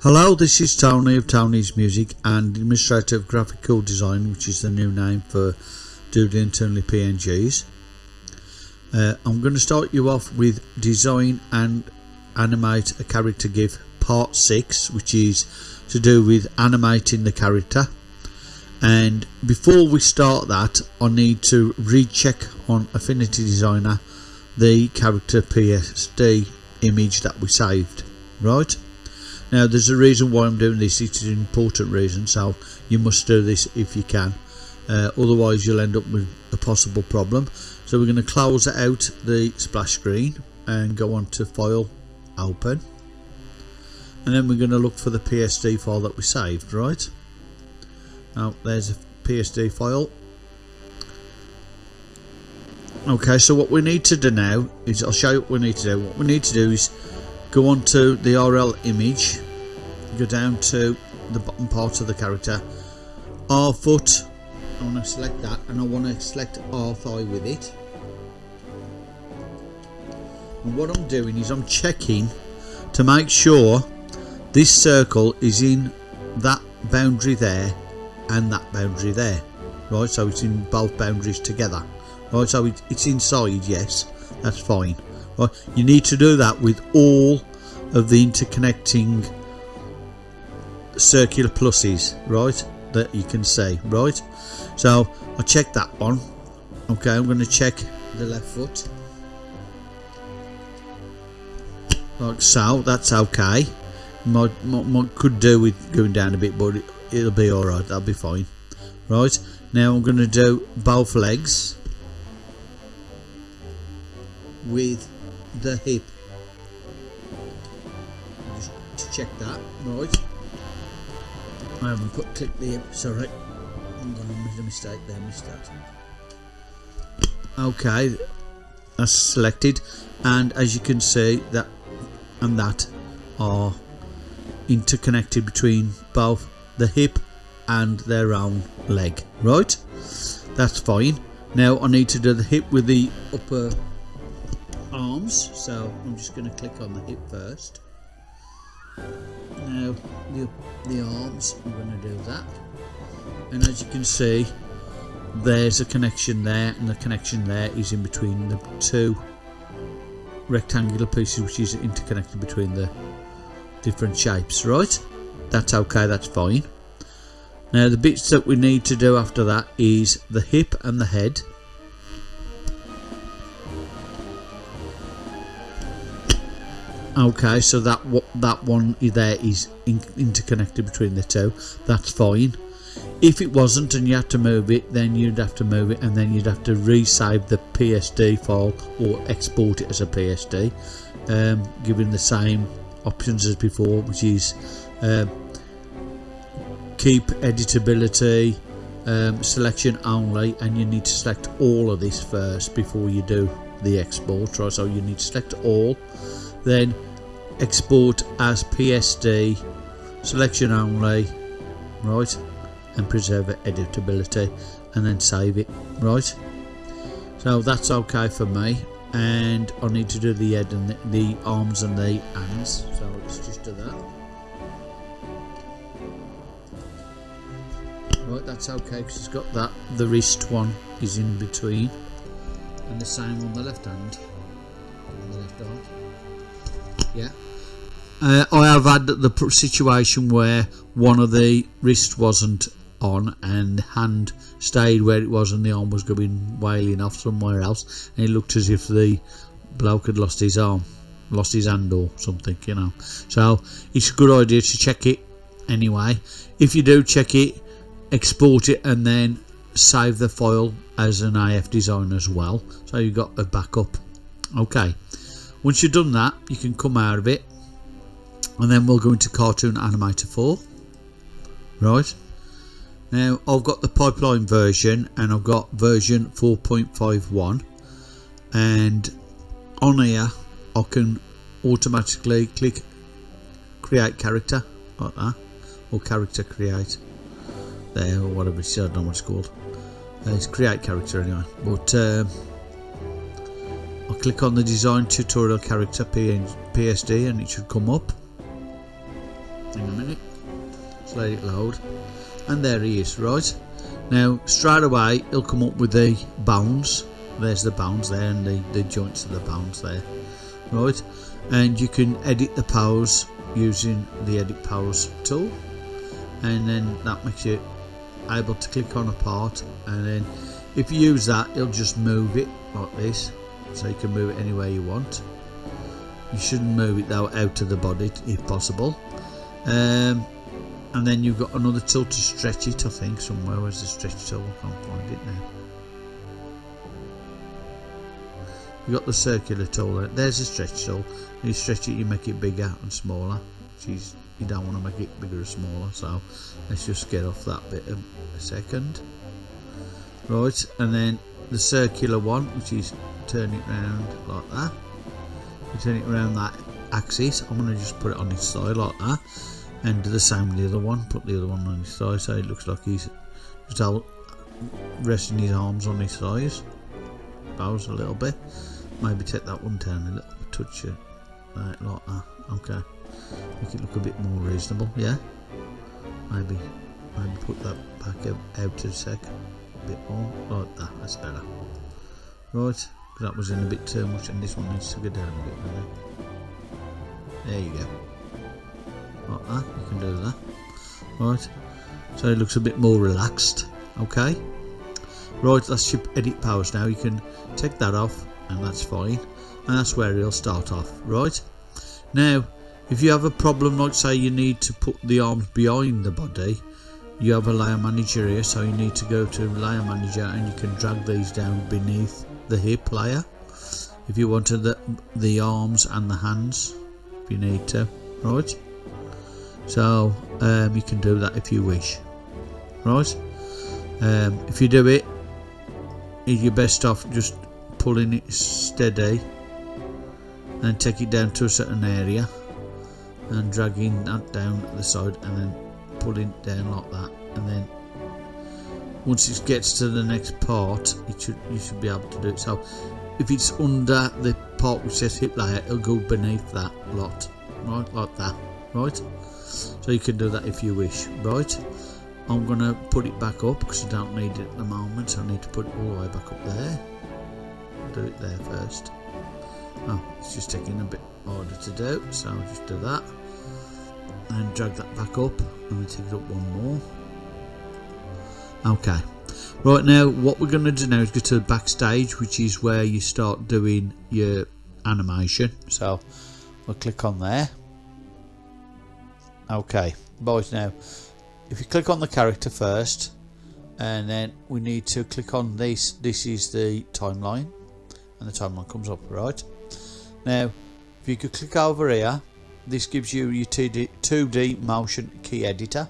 Hello, this is Tony of Tony's Music and Administrator of Graphical Design, which is the new name for doing internally PNGs. Uh, I'm going to start you off with design and animate a character GIF part 6, which is to do with animating the character. And before we start that, I need to recheck on Affinity Designer the character PSD image that we saved, right? Now there's a reason why I'm doing this, it's an important reason so you must do this if you can. Uh, otherwise you'll end up with a possible problem. So we're going to close out the splash screen and go on to file open. And then we're going to look for the PSD file that we saved right? Now there's a PSD file. Okay so what we need to do now is I'll show you what we need to do. What we need to do is go on to the RL image. Go down to the bottom part of the character. R foot. I want to select that and I want to select R thigh with it. And what I'm doing is I'm checking to make sure this circle is in that boundary there and that boundary there. Right so it's in both boundaries together. Right so it's inside yes that's fine right? You need to do that with all of the interconnecting circular pluses right that you can see right? So I check that one. Okay I'm going to check the left foot. Like so that's okay. Might, might, might could do with going down a bit but it, it'll be alright that'll be fine. Right now I'm going to do both legs with the hip. Just to check that right. I haven't put click the hip sorry. I'm gonna make a mistake there missed that okay that's selected. And as you can see that and that are interconnected between both the hip and their own leg right? That's fine. Now I need to do the hip with the upper so I'm just going to click on the hip first. Now the, the arms I'm going to do that. And as you can see there's a connection there and the connection there is in between the two rectangular pieces which is interconnected between the different shapes right? That's okay that's fine. Now the bits that we need to do after that is the hip and the head okay so that that one there is in, interconnected between the two. That's fine. If it wasn't and you had to move it then you'd have to move it and then you'd have to resave the PSD file or export it as a PSD um, giving the same options as before which is uh, keep editability um, selection only and you need to select all of this first before you do the export right? So you need to select all. Then export as PSD selection only right and preserve editability and then save it right? So that's okay for me and I need to do the head and the, the arms and the hands so let's just do that. Right that's okay because it's got that the wrist one is in between and the same on the left hand. On the left arm. Yeah uh, I have had the situation where one of the wrist wasn't on and the hand stayed where it was and the arm was going wailing off somewhere else and it looked as if the bloke had lost his arm lost his hand or something you know. So it's a good idea to check it anyway. If you do check it export it and then save the file as an AF design as well so you've got a backup. Okay. Once you've done that you can come out of it and then we'll go into cartoon animator 4 right. Now I've got the pipeline version and I've got version 4.51 and on here I can automatically click create character like that. Or character create. There or whatever it's I don't know what it's called. Uh, it's create character anyway. But um, I'll click on the design tutorial character PSD and it should come up let it load and there he is right. Now straight away he'll come up with the bones. There's the bones there and the, the joints of the bones there right. And you can edit the pose using the edit powers tool. And then that makes you able to click on a part. And then if you use that it'll just move it like this. So you can move it anywhere you want. You shouldn't move it though out of the body if possible. Um, and then you've got another tool to stretch it I think somewhere. Where's the stretch tool? I can't find it now. You've got the circular tool there. there's the stretch tool. You stretch it you make it bigger and smaller. She's, you don't want to make it bigger or smaller so let's just get off that bit a second. Right and then the circular one which is turn it around like that. You turn it around that axis. I'm going to just put it on its side like that and do the same with the other one put the other one on his side so it looks like he's just out resting his arms on his thighs. Bows a little bit. Maybe take that one down a little touch it right, like that. Okay. Make it look a bit more reasonable yeah? Maybe maybe put that back out, out a sec. A bit more like that that's better. Right that was in a bit too much and this one needs to go down a bit maybe. there you go like that. You can do that. Right. So it looks a bit more relaxed. Okay. Right that's your edit powers now. You can take that off and that's fine. And that's where it'll start off. Right. Now if you have a problem like say you need to put the arms behind the body you have a layer manager here so you need to go to layer manager and you can drag these down beneath the hip layer. If you wanted the, the arms and the hands if you need to. Right so um, you can do that if you wish. Right? Um, if you do it you're best off just pulling it steady and take it down to a certain area and dragging that down the side and then pulling it down like that. And then once it gets to the next part it should you should be able to do it. So if it's under the part which says hip layer it'll go beneath that lot. Right? Like that right? So you can do that if you wish. Right? I'm gonna put it back up because I don't need it at the moment. So I need to put it all the way back up there. Do it there first. Oh it's just taking a bit harder to do so I'll just do that. And drag that back up. And we take it up one more. Okay. Right now what we're going to do now is go to the backstage which is where you start doing your animation. So we'll click on there okay. Boys now if you click on the character first and then we need to click on this. This is the timeline and the timeline comes up right? Now if you could click over here this gives you your 2D, 2D motion key editor.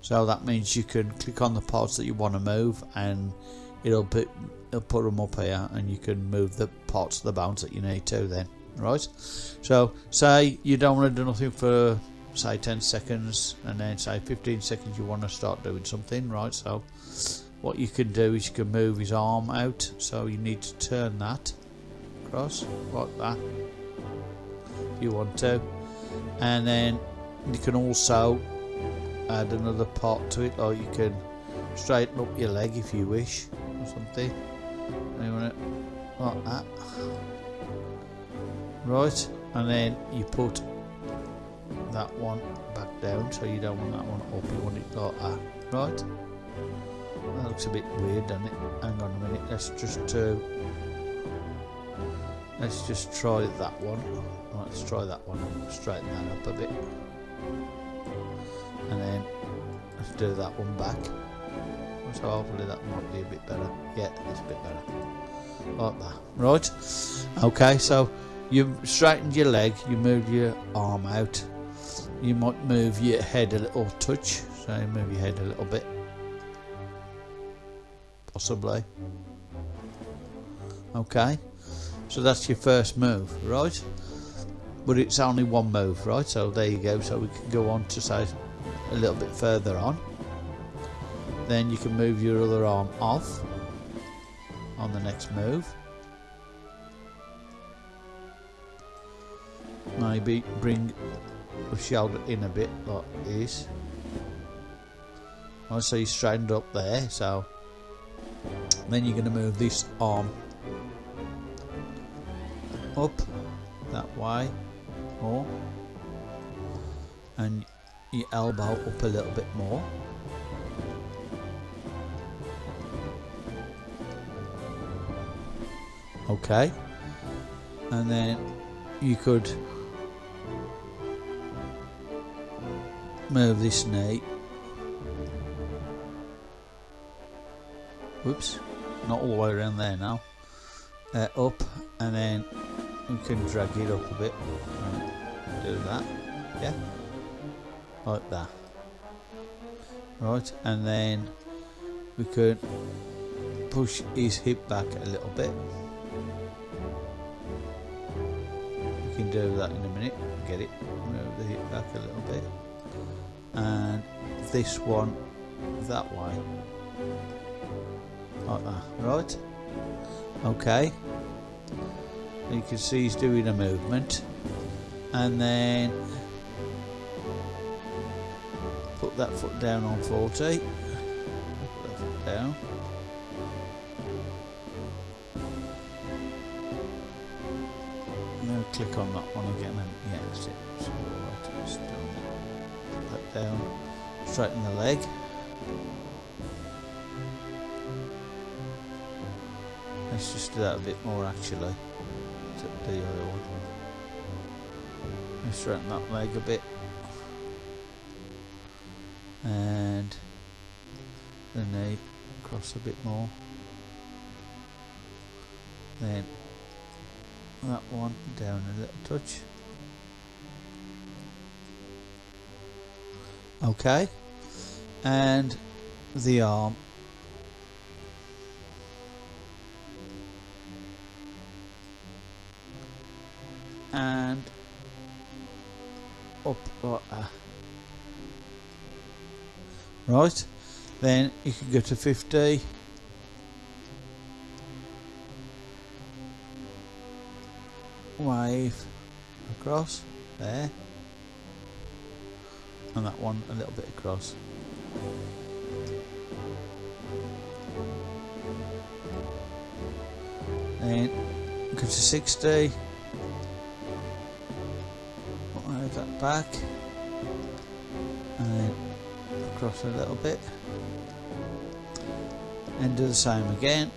So that means you can click on the parts that you want to move and it'll put it'll put them up here and you can move the parts of the bounce that you need to then right? So say you don't want to do nothing for say 10 seconds and then say 15 seconds you want to start doing something right? So what you can do is you can move his arm out so you need to turn that across like that if you want to. And then you can also add another part to it or you can straighten up your leg if you wish or something. You want it like that. Right and then you put that one back down so you don't want that one up you want it like that right? That looks a bit weird doesn't it? Hang on a minute let's just uh, let's just try that one. Let's try that one straighten that up a bit. And then let's do that one back. So hopefully that might be a bit better. Yeah it's a bit better. Like that. Right? Okay so you've straightened your leg you move your arm out you might move your head a little touch so move your head a little bit. Possibly. Okay. So that's your first move right? But it's only one move right? So there you go. So we can go on to say a little bit further on. Then you can move your other arm off on the next move. Maybe bring I've shelled it in a bit like this. Oh, so you straightened up there, so then you're going to move this arm up that way more and your elbow up a little bit more okay and then you could move this knee whoops not all the way around there now. Uh, up and then you can drag it up a bit. Do that yeah. Like that. Right and then we could push his hip back a little bit. We can do that in a minute. Get it move the hip back a little bit and this one that way like that right? Okay. You can see he's doing a movement. And then put that foot down on 40 put that foot down. Now click on that one again and yeah that's it. So right, that down straighten the leg. Let's just do that a bit more actually. The oil let's straighten that leg a bit. And the knee cross a bit more. Then that one down a little touch okay. And the arm. And up that right. Then you can go to 50 wave across there and that one a little bit across. Then go to 60 move that back and then across a little bit. And do the same again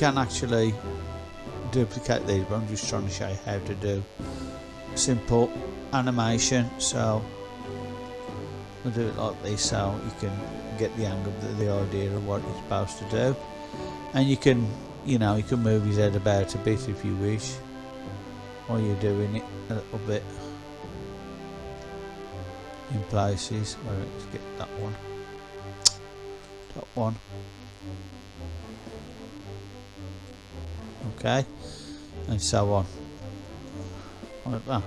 can actually duplicate these but I'm just trying to show you how to do. Simple animation so we'll do it like this so you can get the angle the, the idea of what you're supposed to do. And you can you know you can move his head about a bit if you wish while you're doing it a little bit in places. Let's get that one. That one okay? And so on. Like that.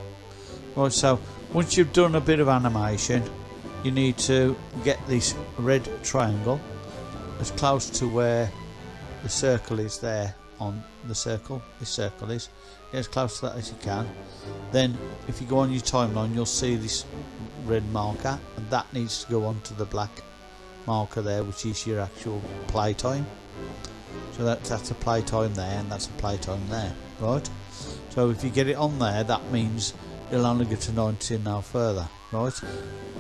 Right so once you've done a bit of animation you need to get this red triangle as close to where the circle is there on the circle this circle is get as close to that as you can. Then if you go on your timeline you'll see this red marker and that needs to go onto the black marker there which is your actual playtime so that, that's a playtime there and that's a playtime there right? So if you get it on there that means you'll only get to 19 now further right?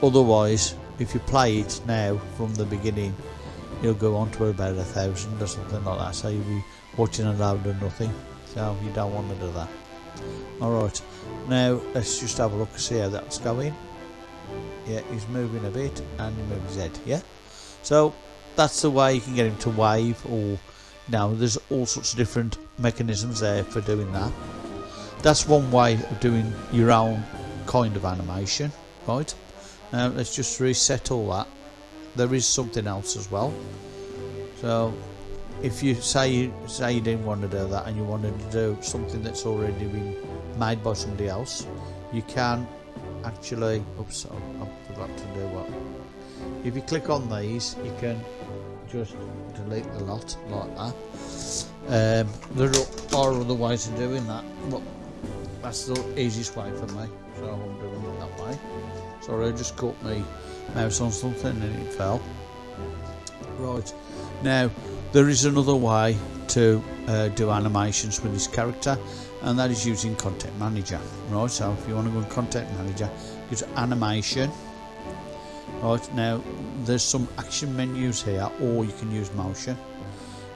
Otherwise if you play it now from the beginning you'll go on to about a thousand or something like that so you'll be watching a load of nothing. So you don't want to do that. Alright now let's just have a look and see how that's going. Yeah he's moving a bit and he moves his head yeah? So that's the way you can get him to wave or now there's all sorts of different mechanisms there for doing that. That's one way of doing your own kind of animation right? Now let's just reset all that. There is something else as well. So if you say you say you didn't want to do that and you wanted to do something that's already been made by somebody else you can actually oops I forgot to do what if you click on these you can just delete the lot like that. Um, there are other ways of doing that but that's the easiest way for me so I'm doing it that way. Sorry I just caught my mouse on something and it fell. Right now there is another way to uh, do animations with this character and that is using content manager. Right so if you want to go in content manager go to animation. Right now there's some action menus here or you can use motion.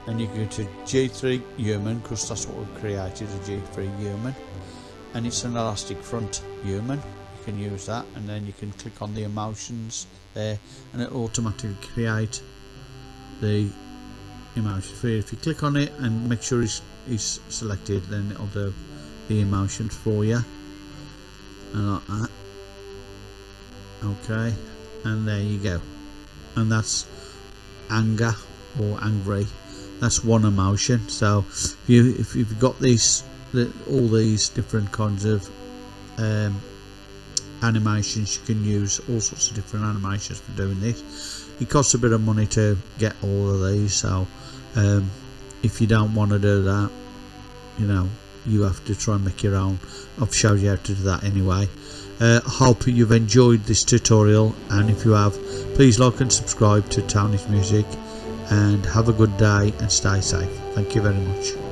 And you go to G3 human because that's what we've created a G3 human. And it's an elastic front human. You can use that and then you can click on the emotions there and it automatically create the emotion. For you if you click on it and make sure it's, it's selected then it'll do the emotions for you. And like that. Okay. And there you go and that's anger or angry. That's one emotion. So if you if you've got these the, all these different kinds of um, animations you can use all sorts of different animations for doing this. It costs a bit of money to get all of these so um, if you don't want to do that you know you have to try and make your own. I've showed you how to do that anyway uh, hope you've enjoyed this tutorial and if you have please like and subscribe to Tony's Music and have a good day and stay safe. Thank you very much